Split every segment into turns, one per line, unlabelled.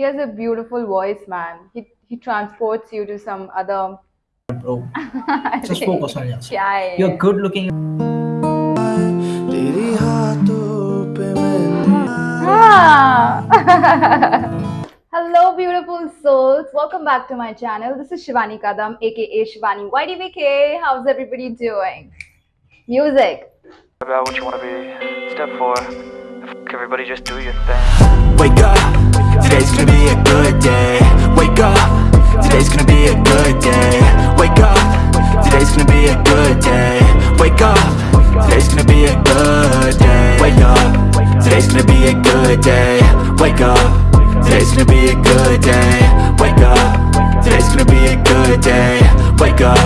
He has a beautiful voice, man. He he transports you to some other.
Bro, just focus on yourself.
Yeah, yeah.
You're good looking.
Ah. Hello, beautiful souls. Welcome back to my channel. This is Shivani Kadam, aka Shivani YDBK. How's everybody doing? Music
about what you want to be. Step four, F- everybody just do your thing.
Wake up, today's gonna be a good day. Wake up, today's gonna be a good day. Wake up, today's gonna be a good day. Wake up, today's gonna be a good day. Wake up, today's gonna be a good day. Wake up, today's gonna be a good day. Wake up, today's gonna be a good day. Wake up,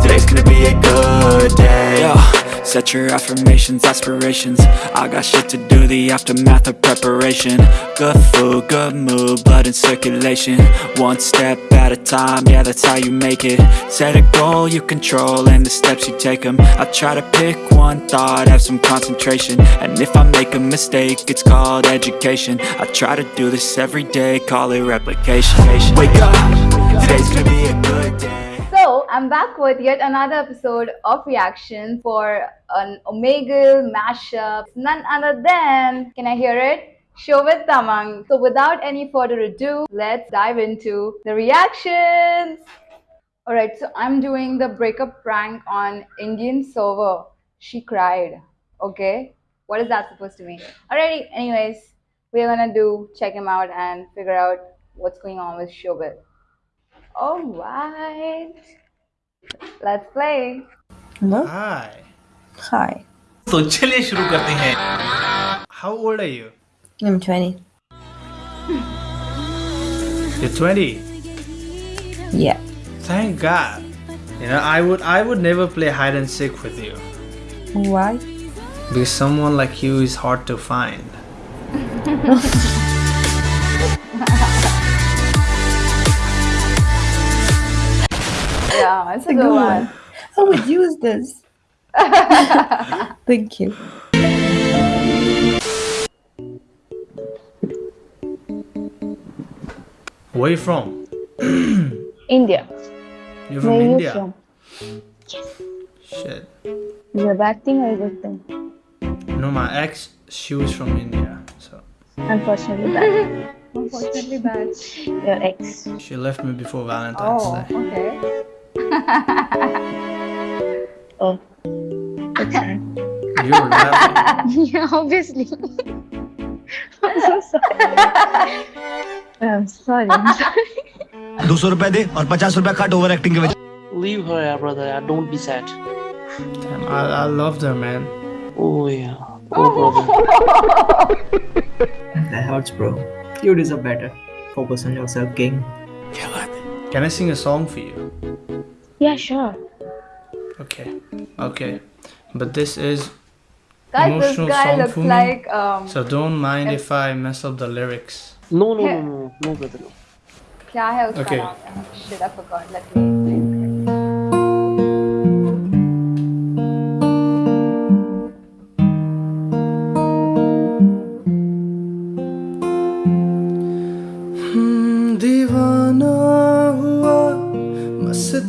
today's gonna be a good day. Yo. Set your affirmations, aspirations. I got shit to do, the aftermath of preparation. Good food, good mood, blood in circulation. One step at a time, yeah that's how you make it. Set a goal you control and the steps you take them I try to pick one thought, have some concentration. And if I make a mistake, it's called education. I try to do this every day, call it replication. Wake up, today's gonna be a good day
I'm back with yet another episode of reaction for an Omegle mashup. None other than, can I hear it? Shovit Tamang. So, without any further ado, let's dive into the reactions. Alright, so I'm doing the breakup prank on Indian server. She cried. Okay, what is that supposed to mean? Alrighty, anyways, we're gonna do check him out and figure out what's going on with Shobit. All right. Let's play.
Hello?
Hi.
Hi.
तो चलिए शुरू करते हैं How old are you?
I'm 20.
You're 20.
Yeah.
Thank God. You know, I would I would never play hide and seek with you
Why?
because someone like you is hard to find.
Yeah, it's a good one.
I would use this. Thank you.
Where are you from?
India.
You're from
Where are you
India.
from?
Shit.
Is it a bad thing or a good thing?
No, my ex, she was from India, so
Unfortunately bad.
Unfortunately bad.
Your ex.
she left me before Valentine's
Oh,
Day.
okay.
Oh. That's sad.
You're laughing.
yeah, obviously. I'm so sorry. I'm sorry. I'm sorry.
दो सौ रुपए दे और पचास रुपए cut over acting के वजह
Leave her, yeah, brother. Yeah, don't be sad.
Damn, I, I loved her, man.
Oh yeah. Oh brother.
That hurts, bro. You deserve better. Focus on yourself, king.
Can I sing a song for you?
Yeah, sure.
Okay. Okay. But this is
Guys, this
Emotional
guy
song
looks
for me.
like um.
so don't mind if I mess up the lyrics.
No, no, no, no, no, brother. No.
क्या है उसका
Okay.
नाम? Shit, I forgot. Let me.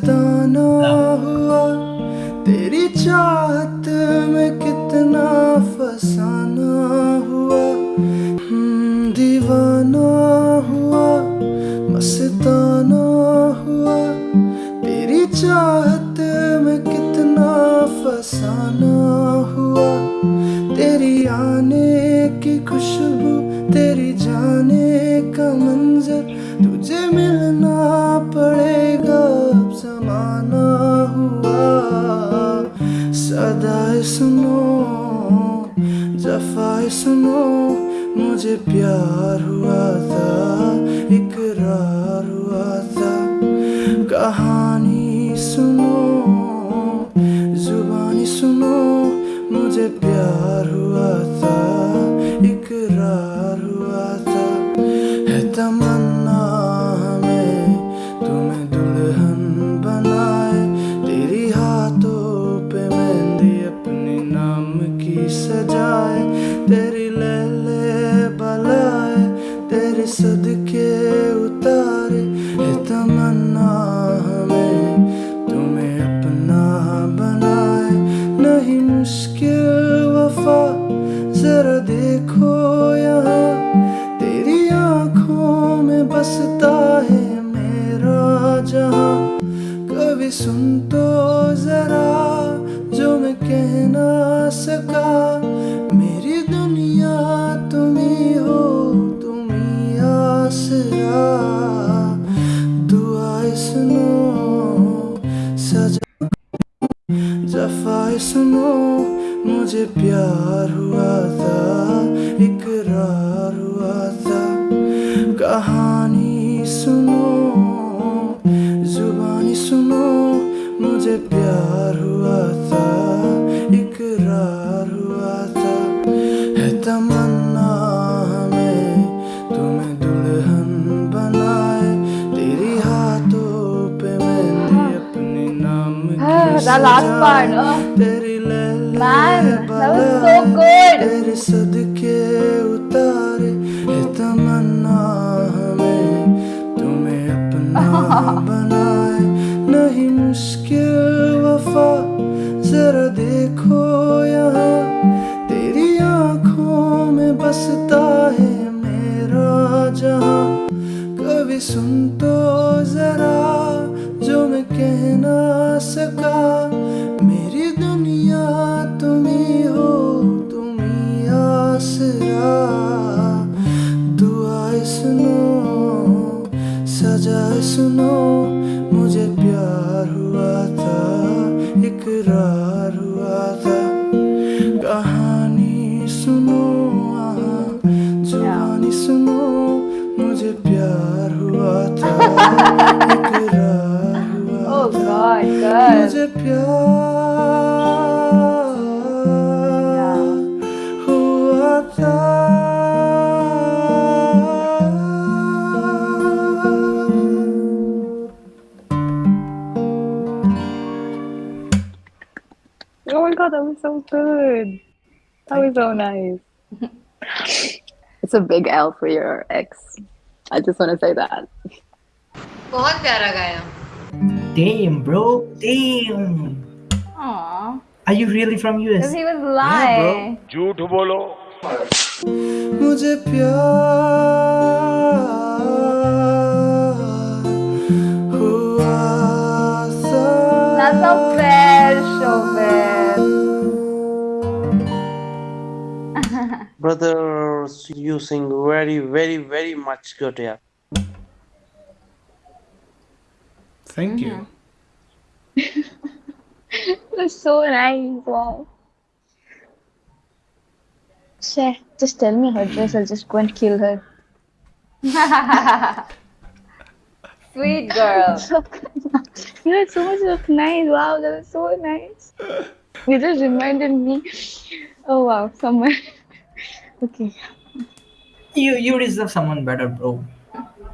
दाना हुआ तेरी चाह सुनो मुझे प्यार हुआ। मुझे प्यार हुआ था इकरार हुआ था
कहानी सुनो जुबानी सुनो मुझे प्यार हुआ था इकरार हुआ था है तमन्ना हमें तुम्हें दुल्हन बनाए तेरी हाथों पे मैंने अपने नाम की
part,
सजाए।
oh.
तेरी
Man, that was so good.
तेरे सदके उतारे है तमन्ना हमें तुम्हें अपना बनाए। नहीं मुश्किल वफा जरा देखो यहाँ। तेरी आँखों में बसता है मेरा जहाँ। कभी सुन तो जरा जो मैं कह ना सका। दुआएँ सुनो सजाए सुनो मुझे प्यार हुआ था इकरार हुआ था। कहानी सुनो जुबानी सुनो मुझे प्यार हुआ था।
Oh
my god, that was so good. That was so nice. it's a big L for your ex. I just want to say that.
बहुत प्यारा गाया
Damn, bro. Damn.
Aww.
Are you really from
Because
US?
he was lying.
झूठ बोलो मुझे प्यार हुआ था
That's not fair, Shobit.
Brother, using very, very, very much good, yeah.
Thank you.
That's so nice. Wow. Sheh, just tell me her address. I'll just go and kill her.
Sweet girl.
you had so much of nice. Wow, that was so nice. You just reminded me. Oh wow, somewhere. Okay.
You you deserve someone better, bro.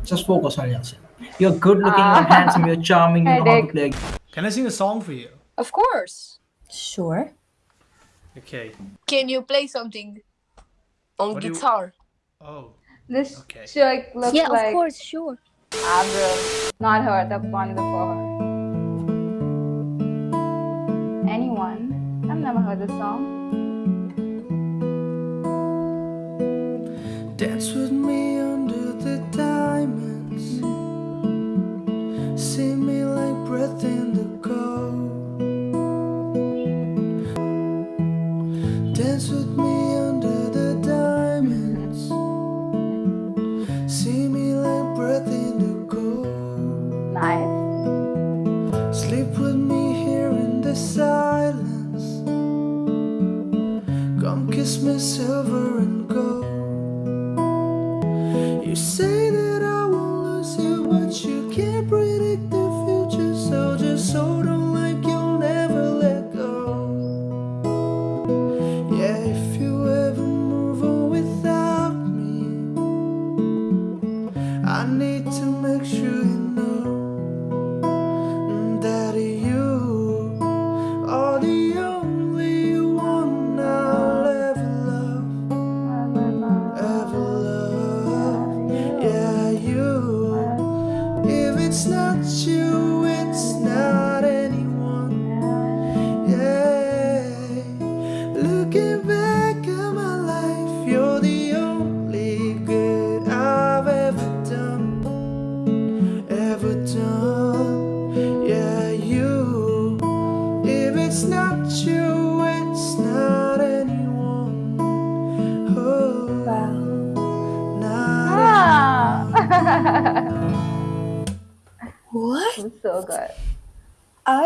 Just focus on yourself. You're good looking, you're ah. handsome, you're charming, you know how to play.
Can I sing a song for you?
Of course. Sure.
Okay.
Can you play something on
What do you-
guitar?
Oh.
This
Okay.
chick looks
yeah,
like
of course, sure.
Ah, Avril. Not her, the one before her. Anyone? I've never heard this song.
Dance with me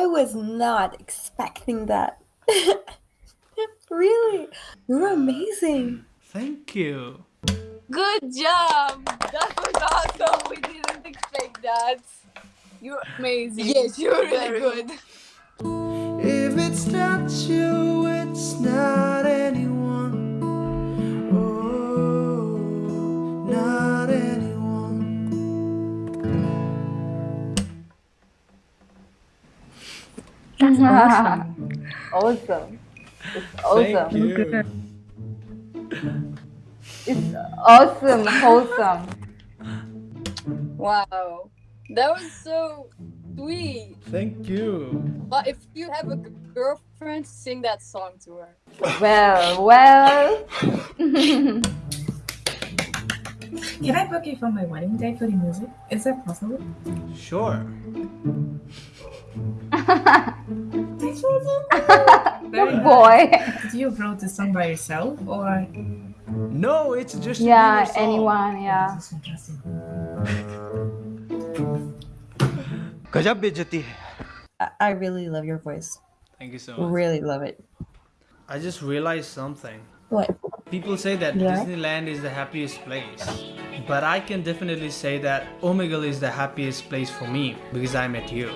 was
not expecting that. really? You're amazing.
Thank you.
Good job. That was awesome. We didn't expect that. You're amazing. Yes, you're really good.
If it's not you, it's not
awesome. It's awesome.
Thank you.
It's awesome, wholesome.
Wow. That was so sweet.
Thank you.
But if you have a girlfriend, sing that song to her.
Well, well.
Can I book you for my wedding day for the music? Is that possible?
Sure.
Very
boy.
Did you wrote the song by yourself or?
No, it's just
yeah, anyone, yeah.
Oh, Gajab bejati.
I really love your voice.
Thank you so much.
Really love it.
I just realized something.
What?
People say that
Yeah.
Disneyland is the happiest place. But I can definitely say that Omegle is the happiest place for me because I met you.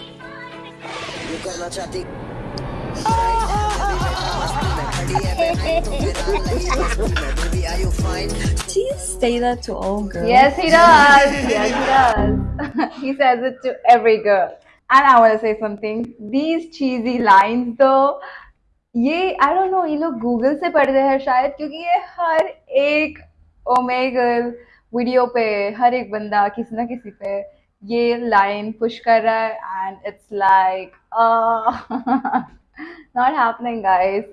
Do you say that to all girls?
Yes, he does. Yes, he does. he says it to every girl. And I want to say something. These cheesy lines, though, ये I don't know ये लोग Google से पढ़ रहे हैं शायद, क्योंकि ये हर एक ओमेगल वीडियो पे, हर एक बंदा किसी ना किसी पे ये लाइन पुश कर रहा है and it's like not happening guys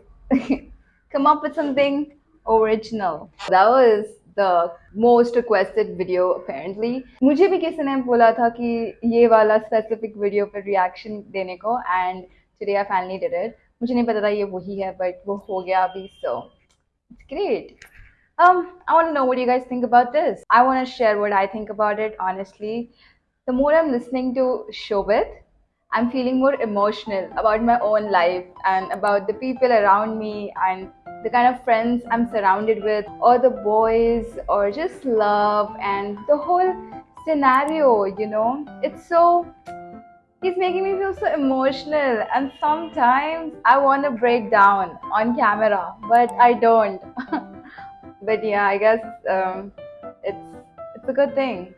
come up with something original that was the most requested video apparently मुझे भी किसी ने बोला था कि ये वाला स्पेसिफिक वीडियो पर रिएक्शन देने को and today I finally did it मुझे नहीं पता था ये वही है but वो हो गया अभी so it's great um I want to know what you guys think about this I want to share what I think about it honestly the more I'm listening to Shobit I'm feeling more emotional about my own life and about the people around me and the kind of friends I'm surrounded with, or the boys, or just love and the whole scenario, you know. It's so, he's making me feel so emotional, and sometimes I want to break down on camera, but I don't. but yeah, I guess um, it's it's a good thing.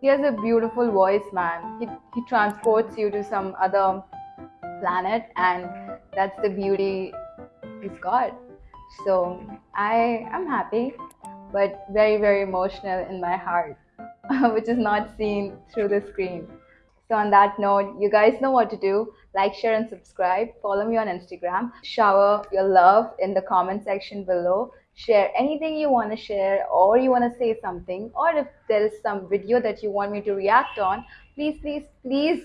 He has a beautiful voice, man. He, he transports you to some other planet, and that's the beauty he's got. So I am happy, but very, very emotional in my heart, which is not seen through the screen. So, on that note, you guys know what to do. Like, share, and subscribe. Follow me on Instagram. Shower your love in the comment section below. Share anything you want to share, or you want to say something, or if there is some video that you want me to react on, please, please, please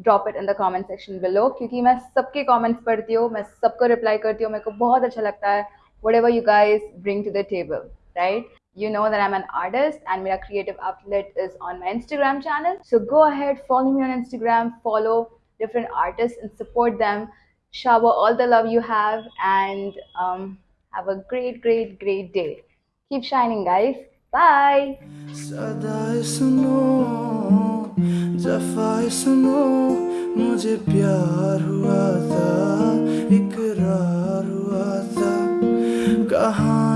drop it in the comment section below क्योंकि मैं सबके comments पढ़ती हूँ मैं सबको reply करती हूँ मेरे को बहुत अच्छा लगता है whatever you guys bring to the table right you know that I'm an artist and my creative outlet is on my Instagram channel. So go ahead, follow me on Instagram, follow different artists and support them. Shower all the love you have and um, have a great, great, great day. Keep shining, guys. Bye.
सदाए सुनो जफाए सुनो मुझे प्यार हुआ था इकरार हुआ था कहानी सुनो